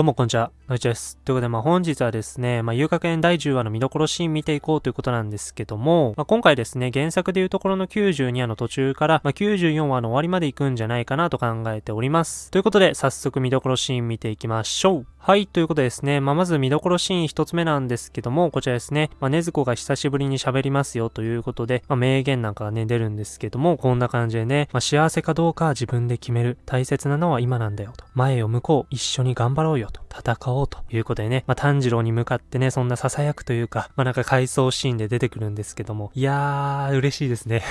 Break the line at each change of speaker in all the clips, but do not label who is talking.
どうもこんにちは、のいちです。ということで、まあ本日はですね、まあ遊楽園第10話の見どころシーン見ていこうということなんですけども、まあ今回ですね、原作でいうところの92話の途中から、まあ94話の終わりまで行くんじゃないかなと考えております。ということで、早速見どころシーン見ていきましょう。はい、ということでですね、まあ、まず見どころシーン一つ目なんですけども、こちらですね、まあ、ねずこが久しぶりに喋りますよということで、まあ、名言なんかがね、出るんですけども、こんな感じでね、まあ、幸せかどうかは自分で決める。大切なのは今なんだよと。前を向こう。一緒に頑張ろうよと。戦おうということでね、まあ、炭治郎に向かってね、そんな囁くというか、まあ、なんか回想シーンで出てくるんですけども、いやー、嬉しいですね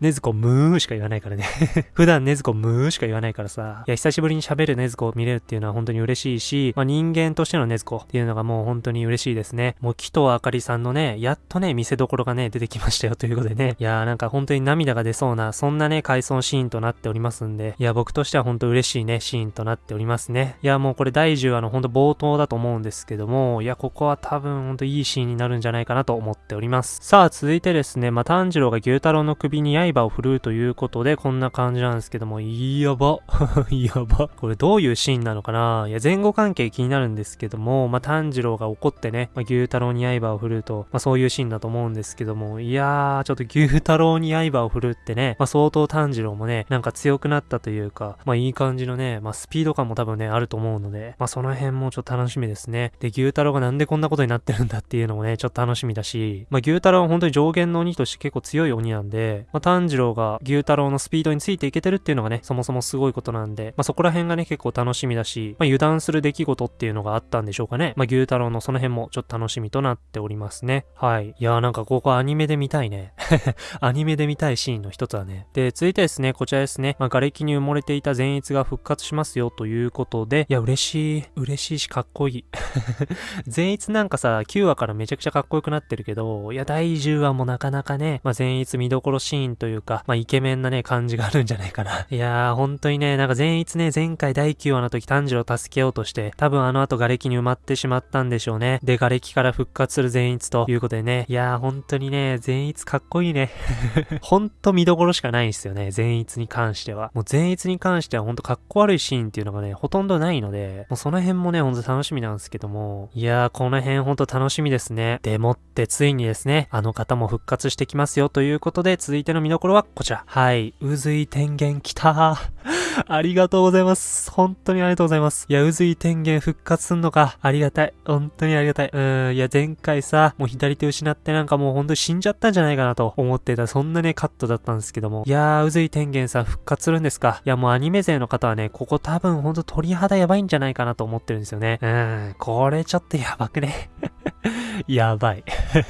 ねずこムーしか言わないからね 普段ねずこムーしか言わないからさ。いや、久しぶりに喋るねずこを見れるっていうのは本当に嬉しいし、まあ、人間としてのねずこっていうのがもう本当に嬉しいですね。もう木とあかりさんのね、やっとね、見せどころがね、出てきましたよということでね。いやーなんか本当に涙が出そうな、そんなね、回想シーンとなっておりますんで、いや、僕としては本当嬉しいね、シーンとなっておりますね。いや、もうこれ第10話の本当冒頭だと思うんですけども、いや、ここは多分本当いいシーンになるんじゃないかなと思っております。さあ、続いてですね、まあ、炭治郎が牛太郎の首に刃を振るるということで、こんな感じなんですけども、いやば。やば。これどういうシーンなのかないや、前後関係気になるんですけども、まあ、炭治郎が怒ってね、まあ、牛太郎に刃を振ると、まあ、そういうシーンだと思うんですけども、いやー、ちょっと牛太郎に刃を振るってね、まあ、相当炭治郎もね、なんか強くなったというか、まあ、いい感じのね、まあ、スピード感も多分ね、あると思うので、まあ、その辺もちょっと楽しみですね。で、牛太郎がなんでこんなことになってるんだっていうのもね、ちょっと楽しみだし、まあ、牛太郎は本当に上限の鬼として結構強い鬼なんで、まあ、炭治郎が牛太郎のスピードについていけてるっていうのがね、そもそもすごいことなんで、まあ、そこら辺がね、結構楽しみだし、まあ、油断する出来事っていうのがあったんでしょうかね。まあ、牛太郎のその辺もちょっと楽しみとなっておりますね。はい。いやーなんかここアニメで見たいね。アニメで見たいシーンの一つはね。で、続いてですね、こちらですね、まあ、瓦礫に埋もれていた善逸が復活しますよということで、いや、嬉しい。嬉しいし、かっこいい。善逸なんかさ、9話からめちゃくちゃかっこよくなってるけど、いや、第10話もなかなかね、まあ、善逸見どころシーンというか、まあ、イケメンなね、感じがあるんじゃないかな。いやー、本当にね、なんか善逸ね、前回第9話の時炭治郎助けようとして、多分あの後瓦礫に埋まってしまったんでしょうね。で、瓦礫から復活する善逸ということでね。いやー、本当にね、善逸かっこいいね。ほんと見どころしかないんですよね、善逸に関しては。もう善逸に関してはほんとかっこ悪いシーンっていうのがね、ほとんどないので、もうその辺もね、ほんと楽しみなんですけども。いやー、この辺ほんと楽しみですね。でもってついにですね、あの方も復活してきますよということで、続いての見どころはこちら。はい、渦井天元来たー ありがとうございます。本当にありがとうございます。いや、渦井天元復活すんのか。ありがたい。本当にありがたい。うーん、いや、前回さ、もう左手失ってなんかもう本当に死んじゃったんじゃないかなと思ってた、そんなね、カットだったんですけども。いやー、渦井天元さん復活するんですか。いや、もうアニメ勢の方はね、ここ多分ほんと鳥肌やばいんじゃないかなと思ってるんですよね。うーん、これちょっとやばくね。やばい。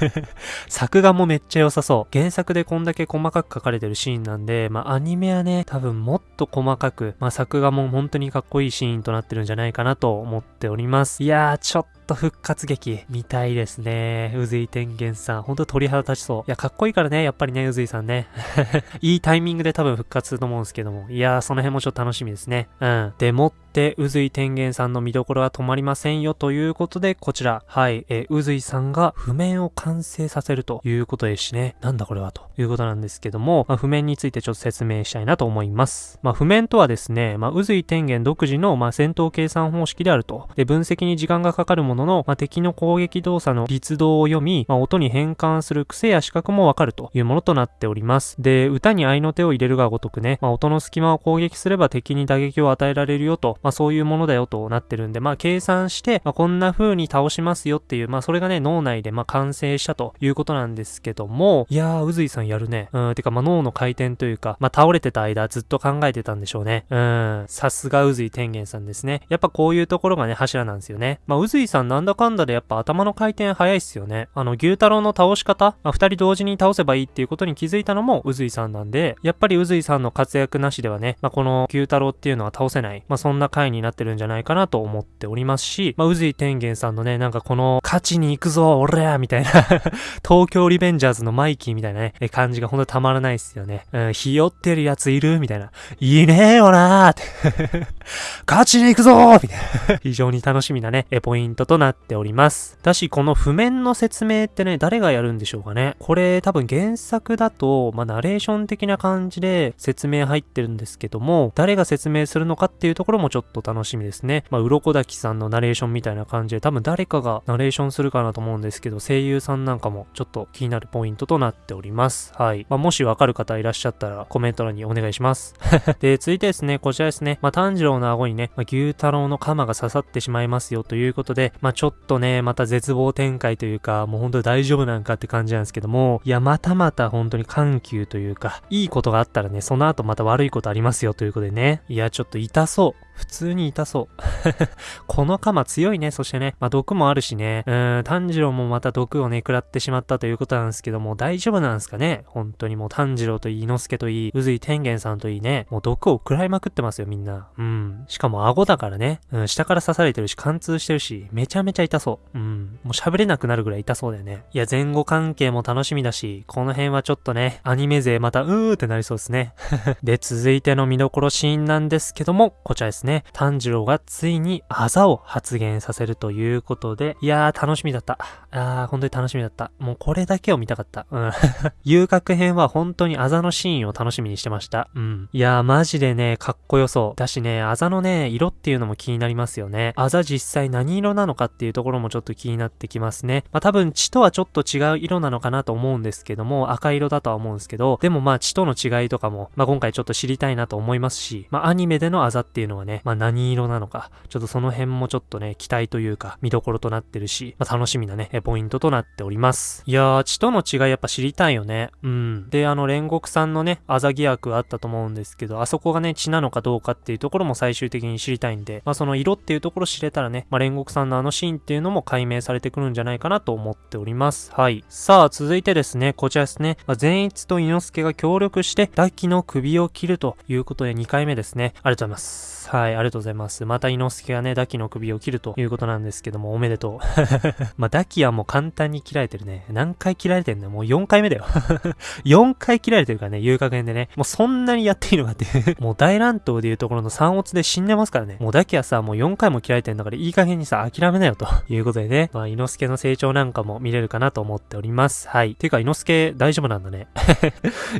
作画もめっちゃ良さそう。原作でこんだけ細かく書かれてるシーンなんで、まあアニメはね、多分もっと細かく、まあ作画も本当にかっこいいシーンとなってるんじゃないかなと思っております。いやー、ちょっと復活劇見たいですね。うずい天元さん。ほんと鳥肌立ちそう。いや、かっこいいからね、やっぱりね、うずいさんね。いいタイミングで多分復活すると思うんですけども。いやー、その辺もちょっと楽しみですね。うん。でもって、うずい天元さんの見どころは止まりませんよということで、こちら。はい。えうずいさんが譜面を完成させるということですしね。なんだこれはということなんですけども、まあ、譜面についてちょっと説明したいなと思います。まあ、譜面とはですね、まあ、うずい天元独自の、まあ、戦闘計算方式であると。で、分析に時間がかかるものの、まあ、敵の攻撃動作の律動を読み、まあ、音に変換する癖や視覚もわかるというものとなっております。で、歌に合いの手を入れるがごとくね、まあ、音の隙間を攻撃すれば敵に打撃を与えられるよと、まあ、そういうものだよとなってるんで、まあ、計算して、まあ、こんな風に倒しますよっていう、まあ、それがね、脳内で、まあ、完成したということなんですけども、いやー、うずいさんやるね。うん、てか、まあ、脳の回転というか、まあ、倒れてた間ずっと考えてたんでしょうね。うん、さすがうずい天元さんですね。やっぱこういうところがね、柱なんですよね。まあ、うずいさんなんだかんだでやっぱ頭の回転早いっすよね。あの、牛太郎の倒し方、まあ、二人同時に倒せばいいっていうことに気づいたのも、うずいさんなんで、やっぱりうずいさんの活躍なしではね、まあ、この牛太郎っていうのは倒せない、まあ、そんな回になってるんじゃないかなと思っておりますし、まあ、うずい天元さんのね、なんかこの、勝ちに行くぞ、俺らみたいな 東京リベンジャーズのマイキーみたいなね、感じがほんとたまらないっすよね。うん、ひよってるやついる？みたいな。いいねえよなーって 勝ちに行くぞーみたいな 非常に楽しみなね、ポイントとなっております。だし、この譜面の説明ってね、誰がやるんでしょうかね。これ多分原作だと、まあ、ナレーション的な感じで説明入ってるんですけども、誰が説明するのかっていうところもちょっっと楽しみですね。まあ、鱗滝さんのナレーションみたいな感じで、多分誰かがナレーションするかなと思うんですけど、声優さんなんかもちょっと気になるポイントとなっております。はい。まあ、もしわかる方いらっしゃったら、コメント欄にお願いします。で、続いてですね、こちらですね、まあ、炭治郎の顎にね、まあ、牛太郎の鎌が刺さってしまいますよということで、まあ、ちょっとね、また絶望展開というか、もう本当に大丈夫なんかって感じなんですけども、いや、またまた本当に緩急というか、いいことがあったらね、その後また悪いことありますよということでね、いや、ちょっと痛そう。普通に痛そう。この鎌強いね。そしてね、まあ、毒もあるしね。うーん、炭治郎もまた毒をね、食らってしまったということなんですけども、大丈夫なんですかね？本当にもう炭治郎といい、伊之助といい、宇髄天元さんといいね、もう毒を食らいまくってますよ、みんな。うん。しかも顎だからね、うん、下から刺されてるし、貫通してるし、めちゃめちゃ痛そう。うん。もう喋れなくなるぐらい痛そうだよね。いや、前後関係も楽しみだし、この辺はちょっとね、アニメ勢またうーってなりそうですね。で、続いての見どころシーンなんですけども、こちらですですね。炭治郎がついにあざを発言させるということで、いやー楽しみだった。あー、本当に楽しみだった。もうこれだけを見たかった。うん。遊郭編は本当にあざのシーンを楽しみにしてました。うん。いやーマジでね、かっこよそう。だしね、あざのね、色っていうのも気になりますよね。あざ実際何色なのかっていうところもちょっと気になってきますね。まあ多分血とはちょっと違う色なのかなと思うんですけども、赤色だとは思うんですけど、でもまあ血との違いとかも、まあ今回ちょっと知りたいなと思いますし、まあアニメでのあざっていうのはね、まあ何色なのか、ちょっとその辺もちょっとね、期待というか、見どころとなってるし、まあ、楽しみなね、ポイントとなっております。いやー、血との違いやっぱ知りたいよね。うん。で、あの、煉獄さんのね、あざ疑惑あったと思うんですけど、あそこがね、血なのかどうかっていうところも最終的に知りたいんで、まあ、その色っていうところ知れたらね、まあ、煉獄さんのあのシーンっていうのも解明されてくるんじゃないかなと思っております。はい。さあ、続いてですね、こちらですね、まあ、善逸と伊之助が協力して、ダキの首を切るということで2回目ですね。ありがとうございます。。はい、はいありがとうございます。また伊之助がね、ダキの首を切るということなんですけども、おめでとう。まあ、ダキはもう簡単に切られてるね。何回切られてんのもう4回目だよ。4回切られてるからね、遊郭園でね。もうそんなにやっていいのかって もう大乱闘でいうところの三オツで死んでますからね。もうダキはさ、もう4回も切られてんだからいい加減にさ、諦めなよということでね。まあ、伊之助の成長なんかも見れるかなと思っております。はい。てか、伊之助大丈夫なんだね。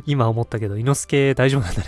今思ったけど、伊之助大丈夫なんだね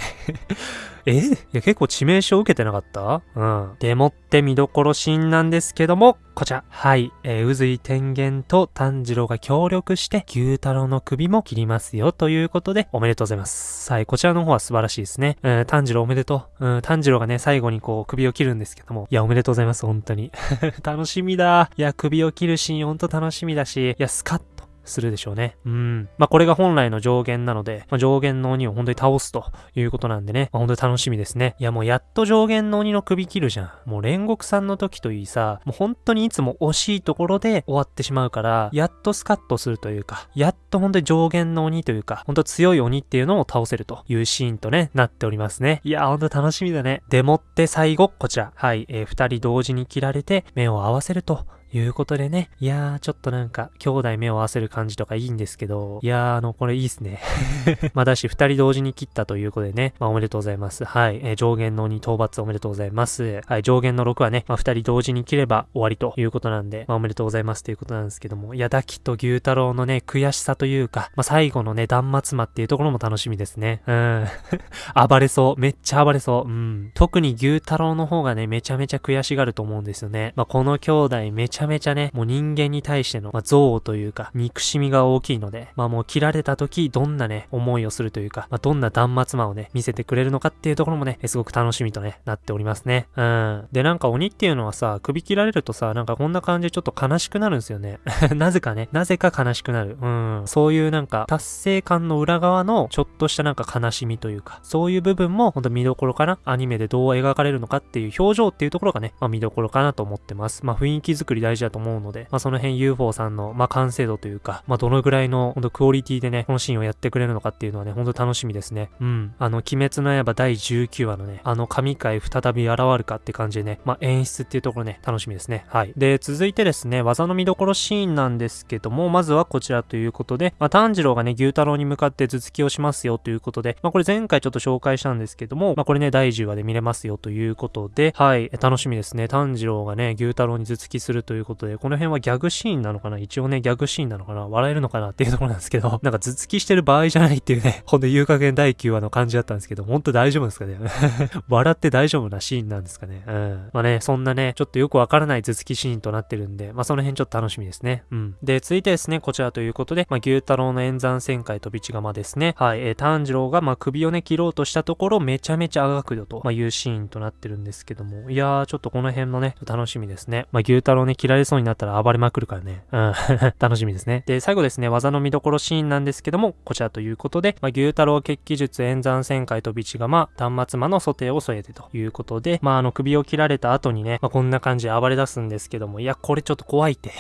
え？いや、結構致命傷受けてなかった？うん。でもって見どころシーンなんですけども、こちら。はい。えー、宇髄天元と炭治郎が協力して、牛太郎の首も切りますよ、ということで、おめでとうございます。はい。こちらの方は素晴らしいですね。うん、炭治郎おめでとう。うん、炭治郎がね、最後にこう、首を切るんですけども。いや、おめでとうございます、本当に。楽しみだ。いや、首を切るシーンほんと楽しみだし、いや、スカッするでしょうね。うん。まあ、これが本来の上限なので、まあ、上限の鬼を本当に倒すということなんでね、まあ、本当に楽しみですね。いや、もうやっと上限の鬼の首切るじゃん。もう煉獄さんの時といいさ、もう本当にいつも惜しいところで終わってしまうから、やっとスカッとするというか、やっと本当に上限の鬼というか、本当強い鬼っていうのを倒せるというシーンとね、なっておりますね。いや、本当楽しみだね。でもって最後、こちら。はい、えー、二人同時に切られて、目を合わせるということでね。いやー、ちょっとなんか、兄弟目を合わせる感じとかいいんですけど、いやー、あの、これいいっすね。まあ、だし、二人同時に切ったということでね、まあ、おめでとうございます。はい。えー、上限の2討伐おめでとうございます。はい。上限の6はね、まあ、二人同時に切れば終わりということなんで、まあ、おめでとうございますということなんですけども、いや、ダキと牛太郎のね、悔しさというか、まあ、最後のね、断末魔っていうところも楽しみですね。うん。暴れそう。めっちゃ暴れそう。うん。特に牛太郎の方がね、めちゃめちゃ悔しがると思うんですよね。まあ、この兄弟めちゃめちゃね、もう人間に対しての、まあ、憎悪というか、憎しみが大きいので、まあもう切られた時、どんなね、思いをするというか、まあどんな断末魔をね、見せてくれるのかっていうところもね、すごく楽しみとね、なっておりますね。うん。で、なんか鬼っていうのはさ、首切られるとさ、なんかこんな感じでちょっと悲しくなるんですよね。なぜかね、なぜか悲しくなる。うん。そういうなんか、達成感の裏側の、ちょっとしたなんか悲しみというか、そういう部分も、ほんと見どころかな。アニメでどう描かれるのかっていう表情っていうところがね、まあ見どころかなと思ってます。まあ雰囲気作り大事だと思うので、まあその辺 UFO さんの、まあ、完成度というか、まあ、どのぐらいの、ほんとクオリティでね、このシーンをやってくれるのかっていうのはね、ほんと楽しみですね。うん。あの、鬼滅の刃第19話のね、あの神回再び現るかって感じでね、まあ、演出っていうところね、楽しみですね。はい。で、続いてですね、技の見どころシーンなんですけども、まずはこちらということで、まあ、炭治郎がね、牛太郎に向かって頭突きをしますよということで、まあ、これ前回ちょっと紹介したんですけども、まあ、これね、第10話で見れますよということで、はい、楽しみですね。炭治郎がね、牛太郎に頭突きするといういうことで、この辺はギャグシーンなのかな？一応ね、ギャグシーンなのかな？笑えるのかなっていうところなんですけど、なんか頭突きしてる場合じゃないっていうね、ほんと言う加減第9話の感じだったんですけど、ほんと大丈夫ですかね？笑って大丈夫なシーンなんですかね？うん。まあね、そんなね、ちょっとよくわからない頭突きシーンとなってるんで、まあその辺ちょっと楽しみですね。うん。で、続いてですね、こちらということで、まあ牛太郎の演算旋回飛び地釜ですね。はい、えー、炭治郎がまあ首をね、切ろうとしたところ、めちゃめちゃあがくよと、まあ、いうシーンとなってるんですけども、いやー、ちょっとこの辺のね、楽しみですね。まあ、牛太郎ね、切られそうになったら暴れまくるからね。うん、楽しみですね。で、最後ですね、技の見どころシーンなんですけども、こちらということで、まあ、牛太郎決起術演算旋回飛び地釜、端末魔の蘇定を添えてということで、まあ、あの、首を切られた後にね、まあ、こんな感じで暴れ出すんですけども、いや、これちょっと怖いって。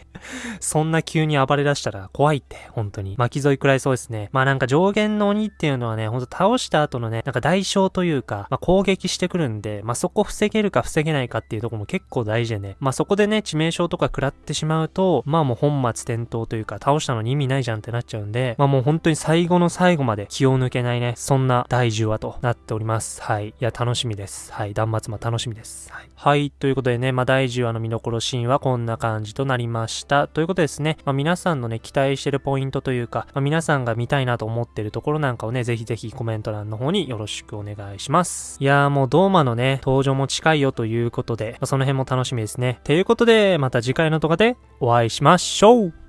そんな急に暴れ出したら怖いって、本当に。巻き添いくらいそうですね。まあなんか上限の鬼っていうのはね、ほんと倒した後のね、なんか代償というか、まあ攻撃してくるんで、まあそこ防げるか防げないかっていうとこも結構大事でね、まあそこでね、致命傷とか食らってしまうと、まあもう本末転倒というか、倒したのに意味ないじゃんってなっちゃうんで、まあもう本当に最後の最後まで気を抜けないね、そんな第10話となっております。はい。いや、楽しみです。はい。断末魔楽しみです。はい。はい。ということでね、まあ第10話の見どころシーンはこんな感じとなりました。ということですね、まあ皆さんのね、期待してるポイントというか、まあ、皆さんが見たいなと思ってるところなんかをね、ぜひぜひコメント欄の方によろしくお願いします。いやーもうドーマのね、登場も近いよということで、まあ、その辺も楽しみですね。ということで、また次回の動画でお会いしましょう。